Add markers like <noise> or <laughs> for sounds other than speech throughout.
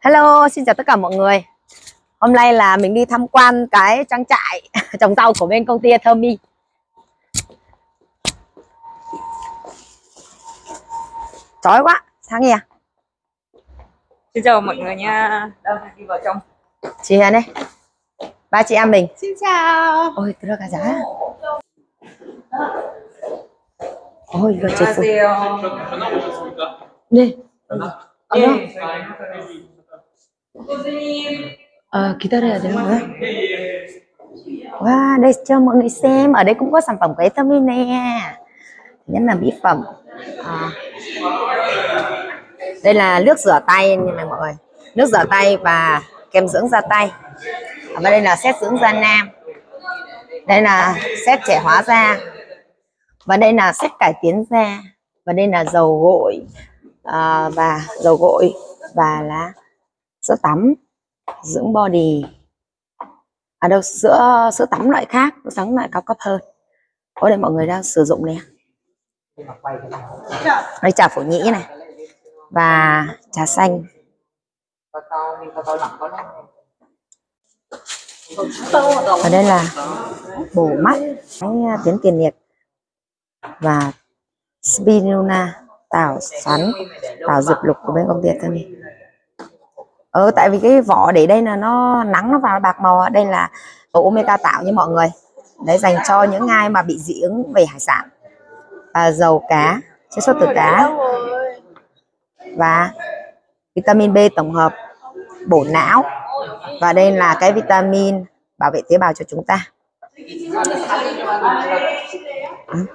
Hello, xin chào tất cả mọi người. Hôm nay là mình đi tham quan cái trang trại <laughs> trồng rau của bên công ty Thermi. Chói quá, sáng nghe. Xin chào mọi người nha. Đâu đi vào trong. Chị Hiền đây. Ba chị em mình. Xin chào. Ôi, đưa cả giá. Ôi, 이거 제 폰. 안녕하세요. 네. 아, 예. Ờ, 기다려야 되는 거야? Wow, đây cho mọi người xem. Ở đây cũng có sản phẩm của Etomi nè. Thứ nhất là mỹ phẩm. À. Đây là nước rửa tay như này mọi người. Nước rửa tay và kem dưỡng da tay. Và đây là set dưỡng da nam. Đây là set trẻ hóa da. Và đây là set cải tiến da. Và đây là dầu gội à, và dầu gội và là sữa tắm, dưỡng body. À đâu, sữa sữa tắm loại khác, sữa tắm loại cao cấp hơn. Ở đây mọi người đang sử dụng nè đây trà phổ nhĩ này và trà xanh. Ở đây là bổ mắt, cái tiến tiền liệt và spinula tảo xoắn, tảo dược lục của bên công ty thân này ừ tại vì cái vỏ để đây là nó nắng, nó vào bạc màu đây là tổ omega tạo như mọi người. Đấy, dành cho những ai mà bị dị ứng về hải sản. Và dầu cá chiết xuất từ cá. Và vitamin B tổng hợp, bổ não. Và đây là cái vitamin bảo vệ tế bào cho chúng ta. Ừ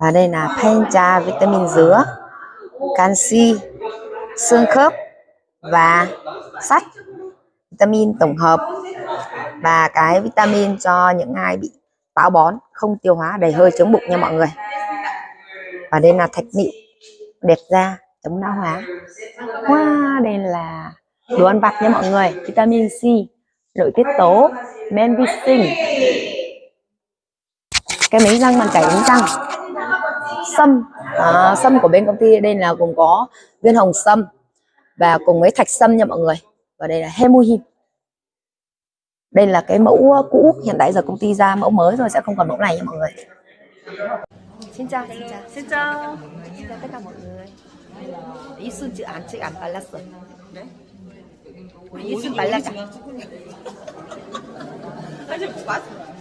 và đây là pancha vitamin dứa canxi xương khớp và sắt vitamin tổng hợp. Và cái vitamin cho những ai bị táo bón không tiêu hóa đầy hơi chống bụng nha mọi người. Và đây là thạch nị đẹp da chống lão hóa. Wow, đây là đồ ăn vặt nha mọi người. Vitamin C nội tiết tố men vi sinh. Cái miếng răng bằng chảy đánh răng? sâm à, sâm của bên công ty đây là gồm có viên hồng sâm và cùng với thạch sâm nha mọi người và đây là hemohim đây là cái mẫu cũ hiện tại giờ công ty ra mẫu mới rồi sẽ không còn mẫu này nha mọi người xin chào xin chào Xin chào. xin chào tất cả mọi người ý xuân chữ án chữ án 발랐어 우리 이순 발라자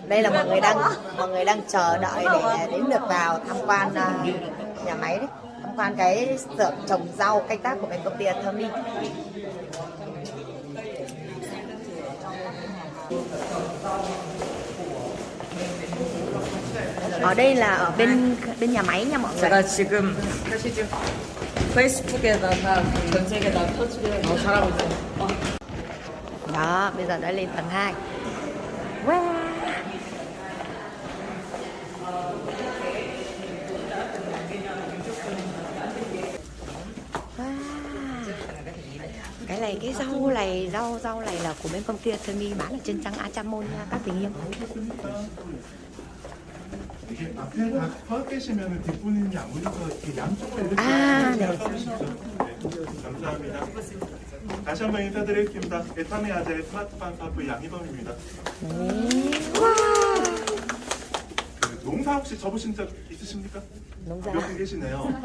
đây là mọi người đang mọi người đang chờ đợi để đến được vào tham quan uh, nhà máy đấy tham quan cái xưởng trồng rau canh tác của bên công ty Thermi ở đây là ở bên bên nhà máy nha mọi người 제가 지금 사실 지금 페이스북에다가 전 세계 다 터지게 너무 잘하고 있어요. đó bây giờ đã lên tầng 2 này cái rau này rau rau này là của bên công ty Thermi bán ở trên trang Achamon nha các tình yêu 이게 앞에 다 서 계시면 뒷분이 아무래도 이렇게 양쪽으로 이렇게 아, 네. 네, 감사합니다. 다시 한번 인사드리겠습니다. 에타미 아재 스마트팜 사부 양희범입니다. 와 그 농사 혹시 접으신 적 있으십니까? 농사 몇분 계시네요.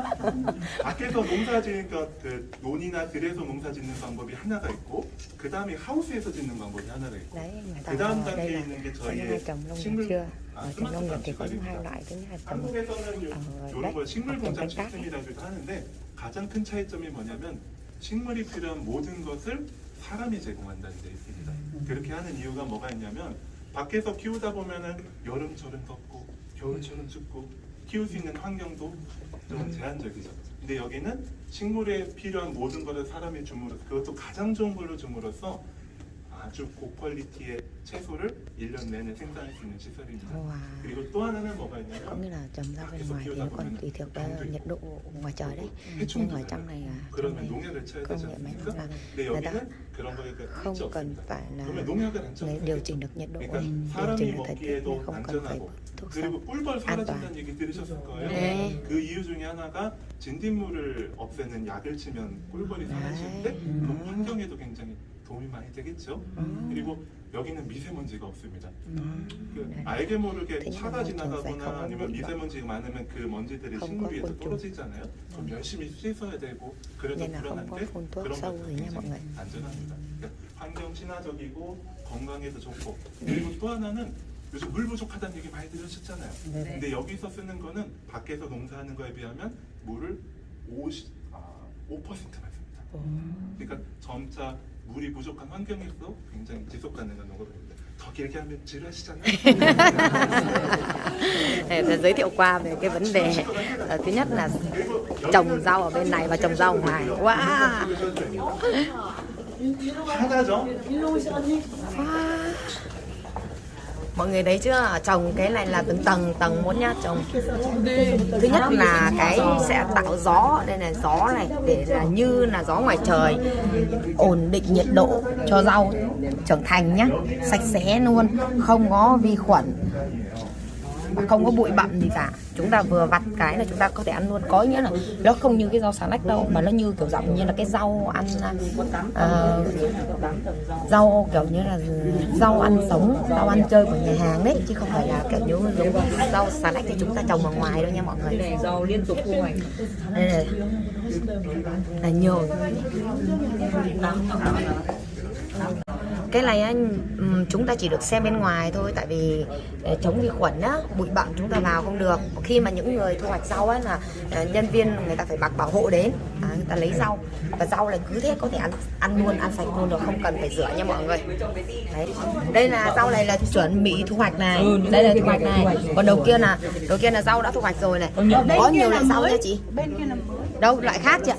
밖에서 농사 지으니까 그 논이나 들에서 농사 짓는 방법이 하나가 있고 그 다음에 하우스에서 짓는 방법이 하나가 있고 người ta 그 다음 단계에 있는 게 저희의 식물 아, nhất là trồng 한국에서는 이런 네? 걸 식물 공장 땡깡? 시스템이라고도 하는데 가장 큰 차이점이 뭐냐면 식물이 필요한 모든 것을 사람이 제공한다는 데 있습니다. 음. 그렇게 하는 이유가 뭐가 있냐면 밖에서 키우다 보면은 여름철은 덥고 겨울철은 춥고 키울 수 있는 환경도 좀 제한적이죠. 근데 여기는 식물에 필요한 모든 것을 사람이 줌으로 그것도 가장 좋은 걸로 줌으로써 아주 고퀄리티의 채소를 1년 내내 생산할 수 있는 시설입니다. wow. 그리고 또 하나는 뭐가 có 있냐면 nghĩa là trồng rau bên ngoài thì nó còn tùy thuộc vào nhiệt độ ngoài trời đấy nhưng 해충도 ở trong này à trong 그러면 này 농약을 쳐야 công 되지 nghệ máy 않습니까? móc là 근데 người ta 여기는 그런 거에 할지 không cần 없습니다. phải là 그러면 농약을 안 쳐도 người điều chỉnh được nhiệt độ 그러니까 điều 사람이 chỉnh được thời tiết 먹기에도 này, không cần phải 안전하고 thuốc 그리고 sâu 꿀벌 an 사라진다는 toàn 얘기 들으셨을 거예요. 네. 그 이유 중에 하나가 진딧물을 없애는 약을 치면 꿀벌이 사라지는데 네. 그럼 환경에도 굉장히 도움이 많이 되겠죠. 음. 그리고 여기는 미세먼지가 없습니다. Ừm. 그 네. 알게 모르게 nhưng 차가 sẽ 지나가거나 아니면 미세먼지가 많으면 그 먼지들이 식물 위에서. 떨어지잖아요. 그럼 열심히 씻어야 되고 그래도 불안한데 그런 것도 굉장히 안전합니다. 그러니까 환경 친화적이고 건강에도 좋고 그리고 또 하나는 요즘 물 부족하다는 얘기 많이 들으셨잖아요. 근데 여기서 쓰는 거는 밖에서 농사하는 거에 비하면 물을 50, 아, 5%만 씁니다. 그러니까 점차 물이 부족한 환경에서 굉장히 지속 가능한 농업입니다. 더 길게 하면 지루하시잖아요. <laughs> để tôi giới thiệu qua về cái vấn đề ờ, thứ nhất là trồng rau ở bên này và trồng rau ở ngoài wow 하나죠? Mọi người thấy chưa? Trồng cái này là từng tầng tầng một nhá, trồng. Thứ nhất là cái sẽ tạo gió, đây là gió này, để là như là gió ngoài trời. Ổn định nhiệt độ cho rau trưởng thành nhá, sạch sẽ luôn, không có vi khuẩn không có bụi bặm gì cả. Chúng ta vừa vặt cái là chúng ta có thể ăn luôn. Có nghĩa là nó không như cái rau xà lách đâu mà nó như kiểu dạng như là cái rau ăn uh, rau kiểu như là rau ăn sống rau ăn chơi của nhà hàng đấy chứ không phải là kiểu như giống rau xà lách thì chúng ta trồng ở ngoài đâu nha mọi người. Này rau liên tục thu hoạch đây là, là nhiều cái này á, chúng ta chỉ được xem bên ngoài thôi tại vì để chống vi khuẩn á bụi bặm chúng ta vào không được. Khi mà những người thu hoạch rau á là à, nhân viên người ta phải mặc bảo hộ đến à, người ta lấy rau. Và rau này cứ thế có thể ăn ăn luôn ăn sạch luôn rồi không cần phải rửa nha mọi người. Đấy. Đây là rau này là chuẩn bị thu hoạch này. Đây là thu hoạch này. còn đầu kia là đầu kia là rau đã thu hoạch rồi này. Có nhiều loại rau nha chị. Bên kia là đâu loại khác chị ạ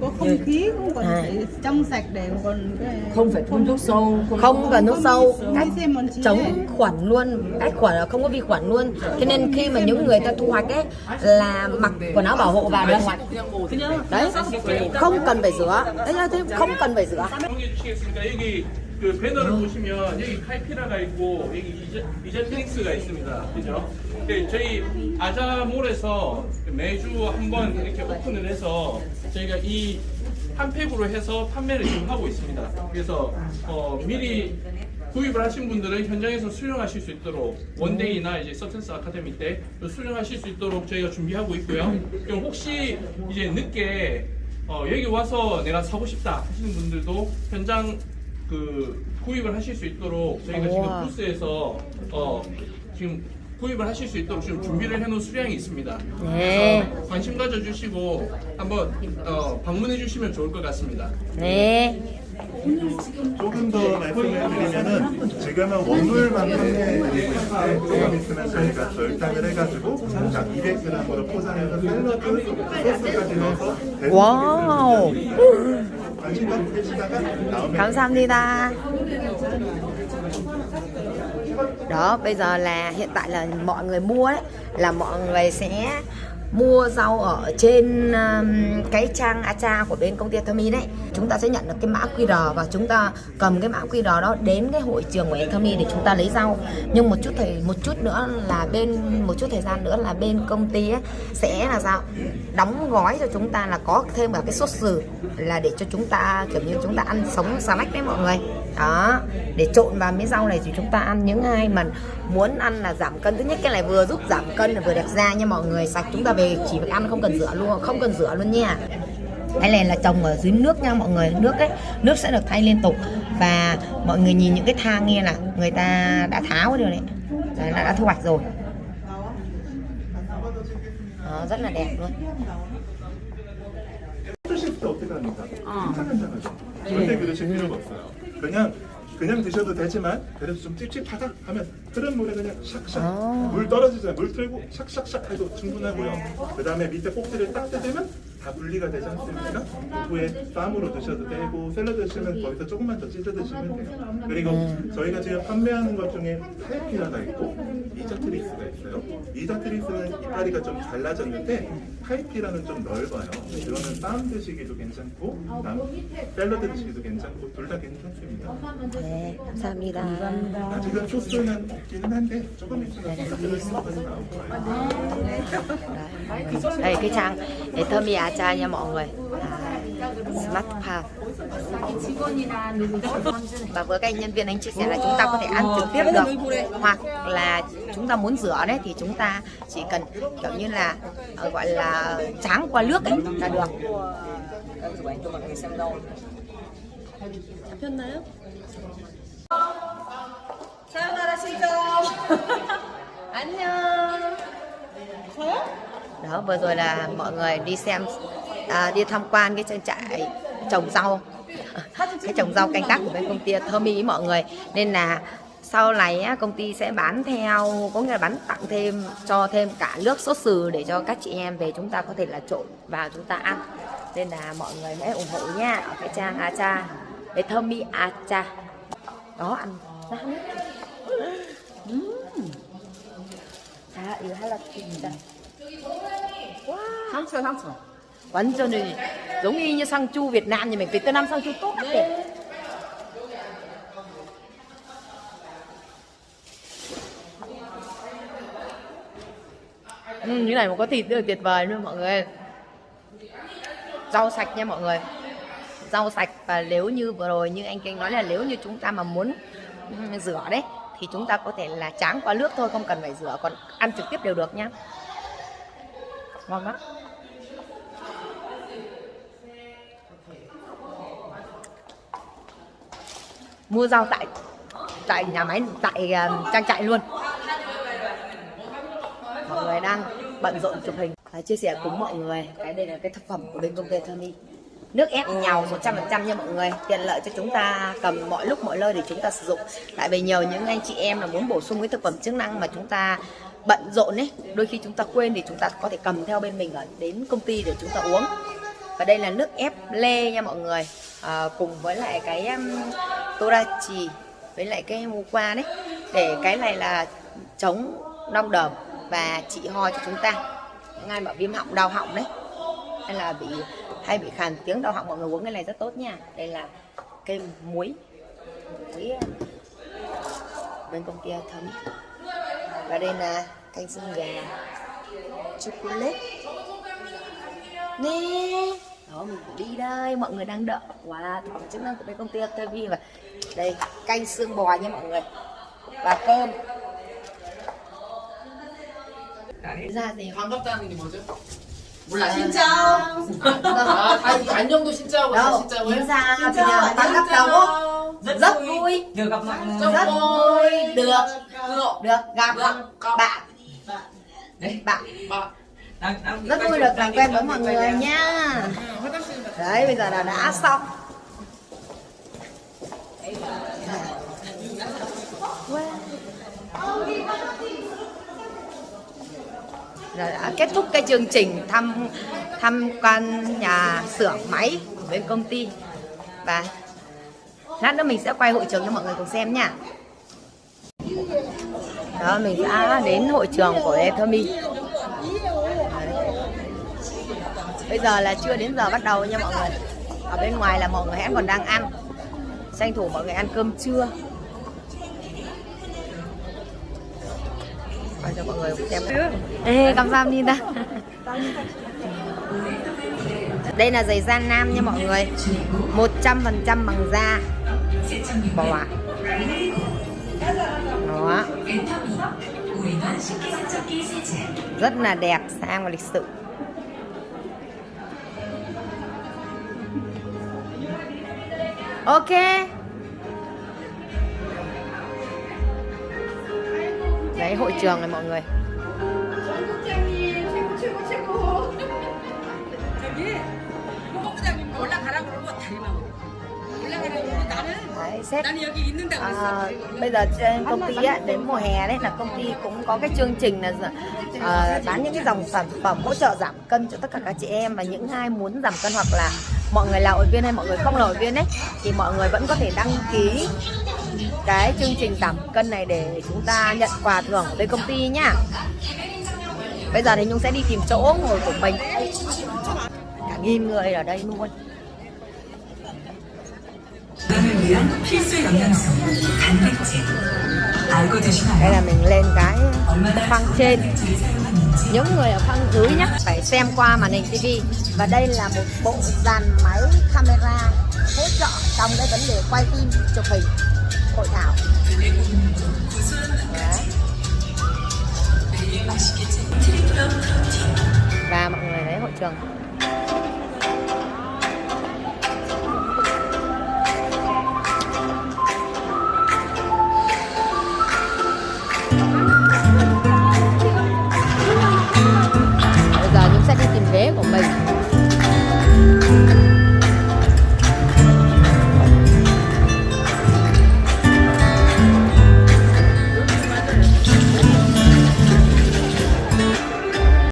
có không khí cũng còn À. phải trong sạch để còn cái không phải phun thuốc sâu không cần nước sâu. cách chống khuẩn luôn cách khuẩn là không có vi khuẩn luôn. Cho nên khi mà những người ta thu hoạch ấy là mặc quần áo bảo hộ vào để hoạch đấy không cần phải rửa. Đấy là thế không cần phải rửa 그 배너를 보시면 여기 카이피라가 있고 여기 이제 이제트닉스가 있습니다. 그죠? 네, 저희 아자몰에서 매주 한 번 이렇게 오픈을 해서 저희가 이 한 팩으로 해서 판매를 지금 하고 있습니다. 그래서 어, 미리 구입을 하신 분들은 현장에서 수령하실 수 있도록 원데이나 이제 서텐스 아카데미 때 수령하실 수 있도록 저희가 준비하고 있고요. 그럼 혹시 이제 늦게 어, 여기 와서 내가 사고 싶다 하시는 분들도 현장 그 구입을 하실 수 있도록 저희가 우와. 지금 부스에서 어, 지금 구입을 하실 수 있도록 지금 준비를 해놓은 수량이 있습니다. 네. 그래서 관심 가져주시고 한번 어, 방문해 주시면 좋을 것 같습니다. 네 조금 더 말씀을 드리면은 지금은 원물만 판매드리고 있는데 조금 있으면 저희가 절단을 해가지고 자 200g으로 포장해서 샐러드 소스까지 넣어서 와우 관심 갖고 계시다가 나오면 감사합니다 đó bây giờ là hiện tại là mọi người mua đấy là mọi người sẽ mua rau ở trên um, cái trang Acha của bên công ty Thami đấy. Chúng ta sẽ nhận được cái mã QR và chúng ta cầm cái mã QR đó đến cái hội trường của Thami để chúng ta lấy rau. Nhưng một chút thời một chút nữa là bên một chút thời gian nữa là bên công ty ấy sẽ là sao đóng gói cho chúng ta là có thêm cả cái sốt sừ là để cho chúng ta kiểu như chúng ta ăn sống salad đấy mọi người. Đó để trộn vào miếng rau này thì chúng ta ăn. Những ai mà muốn ăn là giảm cân thứ nhất cái này vừa giúp giảm cân là vừa đẹp da nha mọi người. Sạch chúng ta về chỉ việc ăn không cần rửa luôn không cần rửa luôn nha cái này là trồng ở dưới nước nha mọi người nước ấy nước sẽ được thay liên tục và mọi người nhìn những cái thang kia là người ta đã tháo cái điều này đấy, là đã thu hoạch rồi đó, rất là đẹp luôn 드실 때 어떻게 합니까? 괜찮잖아요. 절대 그러실 필요가 없어요. 그냥 그냥 드셔도 되지만 그래도 좀 찝찝하다 하면 흐른 물에 그냥 샥샥 아. 물 떨어지잖아요. 물 틀고 샥샥샥 해도 충분하고요. 그 다음에 밑에 꼭지를 딱 뜯으면 다 분리가 되지 않습니까? 오후에 쌈으로 드셔도 되고 샐러드 드시면 거기서 조금만 더 찢어 드시면 돼요. 그리고 저희가 지금 판매하는 것 중에 카이피라가 있고 이자트리스가 있어요. 이자트리스는 이파리가 좀 잘라졌는데 카이피라는 좀 넓어요. 이거는 쌈 드시기도 괜찮고 샐러드 드시기도 괜찮고 둘 다 괜찮습니다. 네, 감사합니다. 아직은 소스는 없기는 한데 조금 있으면 소스 들어있는 나올 거예요. đây cái trang để thơm mì acha nha mọi người à, smart farm và với các anh nhân viên anh chia sẻ là chúng ta có thể ăn trực tiếp được hoặc là chúng ta muốn rửa đấy thì chúng ta chỉ cần kiểu như là ờ, gọi là tráng qua nước ấy là được 그래가지고 왼쪽 방에 쌤도 잡혔나요? 사연하라 시죠 안녕 đó vừa rồi là mọi người đi xem à, đi tham quan cái trang trại trồng rau cái trồng rau canh tác của bên công ty thơm ý mọi người nên là sau này á, công ty sẽ bán theo có nghĩa là bán tặng thêm cho thêm cả nước sốt sừ để cho các chị em về chúng ta có thể là trộn vào chúng ta ăn nên là mọi người hãy ủng hộ nha ở cái trang Acha để thơm mi Acha đó ăn ra nước Ừm. 자 이거 할라 진짜 상처 상처 완전 giống y như sang chu Việt Nam như mình Việt Nam sang chu tốt đẹp ừ, như này mà có thịt nữa là tuyệt vời luôn mọi người. Rau sạch nha mọi người. Rau sạch và nếu như vừa rồi như anh Kinh nói là nếu như chúng ta mà muốn rửa đấy thì chúng ta có thể là tráng qua nước thôi không cần phải rửa còn ăn trực tiếp đều được nhá. Ngon lắm. Mua rau tại tại nhà máy tại uh, trang trại luôn. Mọi người đang bận rộn chụp hình. Và chia sẻ cùng mọi người cái đây là cái thực phẩm của bên công ty Thơmi nước ép nhào 100% nha mọi người. Tiện lợi cho chúng ta cầm mọi lúc mọi nơi để chúng ta sử dụng. Tại vì nhiều những anh chị em là muốn bổ sung cái thực phẩm chức năng mà chúng ta bận rộn ấy đôi khi chúng ta quên thì chúng ta có thể cầm theo bên mình ở đến công ty để chúng ta uống. Và đây là nước ép lê nha mọi người. À, cùng với lại cái um, torachi với lại cái mua qua đấy để cái này là chống nong đờm và trị ho cho chúng ta. Những ai mà viêm họng, đau họng đấy. Hay là bị hay bị khàn tiếng đau họng, mọi người uống cái này rất tốt nha. Đây là cây muối. Muối ờ, bên công ty thấm. Và đây là canh xương gà. Chocolate. Nè. Đó, mình phải đi đây, mọi người đang đợi. Wow thực phẩm chức năng của bên công ty TV và đây, canh xương bò nha mọi người. Và cơm. ra gì 반갑다는 게 뭐죠? 몰라 진짜 아, 다 안녕도 진짜고 다 đâu 진짜고요? 인사 그냥 반갑다고 rất vui được gặp mặt rất vui được được được gặp Được. bạn Đấy. bạn 막 đang, đang rất vui được làm quen với mọi người nha đấy bây giờ là đã xong Rồi đã à, kết thúc cái chương trình thăm tham quan nhà xưởng máy của bên công ty. Và lát nữa mình sẽ quay hội trường cho mọi người cùng xem nha. Đó, mình đã đến hội trường của Ethermi bây giờ là chưa đến giờ bắt đầu nha mọi người. Ở bên ngoài là mọi người hãy còn đang ăn. Tranh thủ mọi người ăn cơm trưa. Quay cho mọi người xem Ê, 감사합니다 đây là giày da nam nha mọi người 100% bằng da bò ạ đó rất là đẹp sang và lịch sự ok đấy hội trường này mọi người. Đấy, xét à, bây giờ trên công ty ấy, đến mùa hè đấy là công ty cũng có cái chương trình là à, bán những cái dòng sản phẩm hỗ trợ giảm cân cho tất cả các chị em và những ai muốn giảm cân hoặc là mọi người là hội viên hay mọi người không là hội viên đấy thì mọi người vẫn có thể đăng ký cái chương trình giảm cân này để chúng ta nhận quà thưởng của bên công ty nhá. Bây giờ thì nhung sẽ đi tìm chỗ ngồi của mình. Cả nghìn người ở đây luôn. Đây là mình lên cái phăng trên. Những người ở phăng dưới nhé phải xem qua màn hình TV. và đây là một bộ dàn máy camera hỗ trợ trong cái vấn đề quay phim chụp hình hội thảo Đấy. và mọi người thấy hội trường